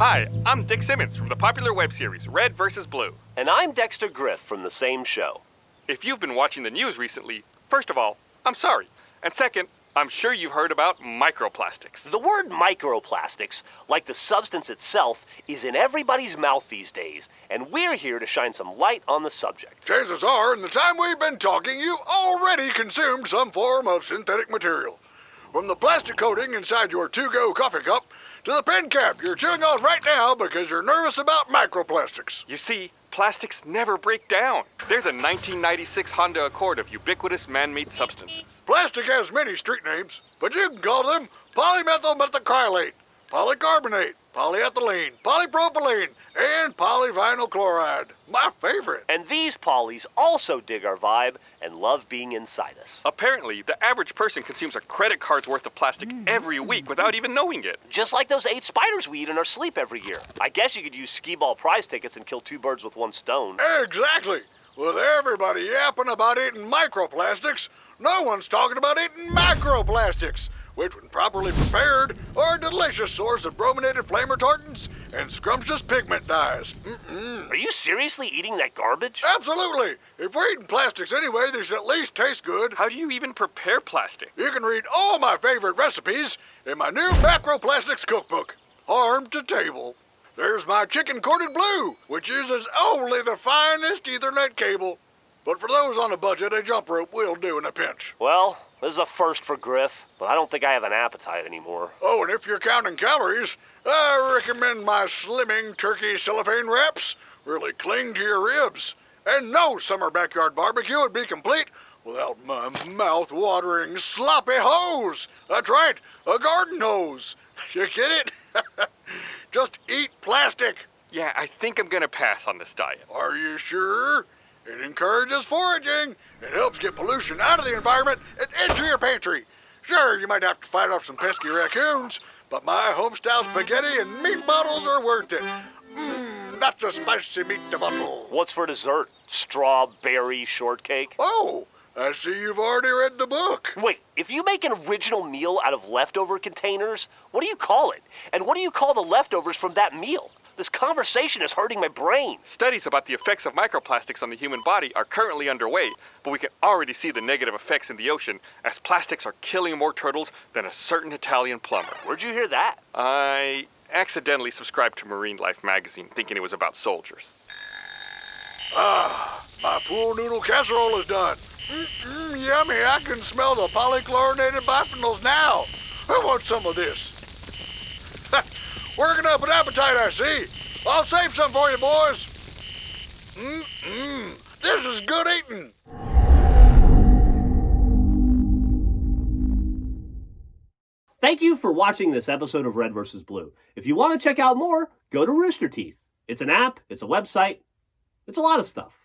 Hi, I'm Dick Simmons from the popular web series Red vs. Blue. And I'm Dexter Grif from the same show. If you've been watching the news recently, first of all, I'm sorry. And second, I'm sure you've heard about microplastics. The word microplastics, like the substance itself, is in everybody's mouth these days, and we're here to shine some light on the subject. Chances are, in the time we've been talking, you already consumed some form of synthetic material. From the plastic coating inside your to-go coffee cup to the pen cap you're chewing on right now because you're nervous about microplastics. You see, plastics never break down. They're the 1996 Honda Accord of ubiquitous man-made substances. Plastic has many street names, but you can call them polymethyl methacrylate, polycarbonate, polyethylene, polypropylene, and polyvinyl chloride. My favorite. And these polys also dig our vibe and love being inside us. Apparently, the average person consumes a credit card's worth of plastic mm. every week without even knowing it. Just like those eight spiders we eat in our sleep every year. I guess you could use skee ball prize tickets and kill two birds with one stone. Exactly. With everybody yapping about eating microplastics, no one's talking about eating macroplastics, which, when properly prepared, are a delicious source of brominated flame retardants and scrumptious pigment dyes. Mm-mm. Are you seriously eating that garbage? Absolutely. If we're eating plastics anyway, they should at least taste good. How do you even prepare plastic? You can read all my favorite recipes in my new Macroplastics cookbook, Arm to Table. There's my chicken corded blue, which uses only the finest Ethernet cable. But for those on a budget, a jump rope will do in a pinch. Well, this is a first for Grif, but I don't think I have an appetite anymore. Oh, and if you're counting calories, I recommend my slimming turkey cellophane wraps. Really cling to your ribs. And no summer backyard barbecue would be complete without my mouth-watering sloppy hose. That's right, a garden hose. You get it? Just eat plastic. Yeah, I think I'm gonna pass on this diet. Are you sure? It encourages foraging. It helps get pollution out of the environment and into your pantry. Sure, you might have to fight off some pesky raccoons, but my homestyle spaghetti and meat bottles are worth it. Mmm, that's a spicy meat bottle. What's for dessert? Strawberry shortcake? Oh, I see you've already read the book. Wait, if you make an original meal out of leftover containers, what do you call it? And what do you call the leftovers from that meal? This conversation is hurting my brain. Studies about the effects of microplastics on the human body are currently underway, but we can already see the negative effects in the ocean as plastics are killing more turtles than a certain Italian plumber. Where'd you hear that? I accidentally subscribed to Marine Life magazine thinking it was about soldiers. Ah, my pool noodle casserole is done. Mm-mm, yummy, I can smell the polychlorinated biphenyls now. I want some of this. Working up an appetite, I see. I'll save some for you, boys. Mmm, this is good eating. Thank you for watching this episode of Red vs. Blue. If you want to check out more, go to Rooster Teeth. It's an app, it's a website, it's a lot of stuff.